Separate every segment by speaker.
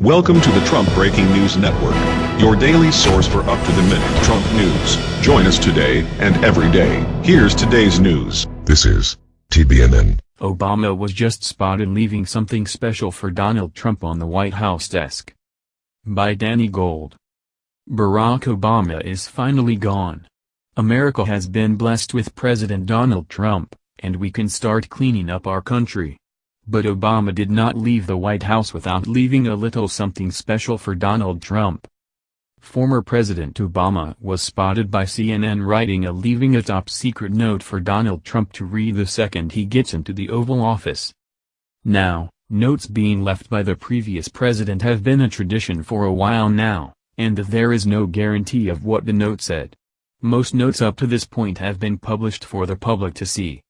Speaker 1: Welcome to the Trump Breaking News Network, your daily source for up-to-the-minute Trump news. Join us today and every day. Here's today's news.
Speaker 2: This is TBNN.
Speaker 3: Obama was just spotted leaving something special for Donald Trump on the White House desk. By Danny Gold. Barack Obama is finally gone. America has been blessed with President Donald Trump, and we can start cleaning up our country. But Obama did not leave the White House without leaving a little something special for Donald Trump. Former President Obama was spotted by CNN writing a leaving a top-secret note for Donald Trump to read the second he gets into the Oval Office. Now, notes being left by the previous president have been a tradition for a while now, and there is no guarantee of what the note said. Most notes up to this point have been published for the public to see.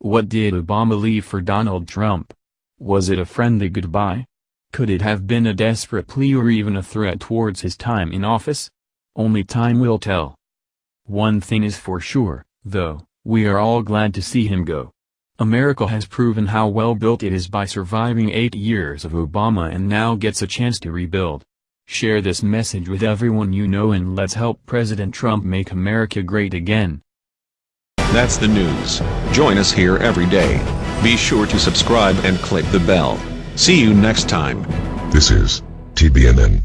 Speaker 3: What did Obama leave for Donald Trump? Was it a friendly goodbye? Could it have been a desperate plea or even a threat towards his time in office? Only time will tell. One thing is for sure, though, we are all glad to see him go. America has proven how well built it is by surviving eight years of Obama and now gets a chance to rebuild. Share this message with everyone you know and let's help President Trump make America great again.
Speaker 1: That's the news. Join us here every day. Be sure to subscribe and click the bell. See you next time.
Speaker 2: This is TBNN.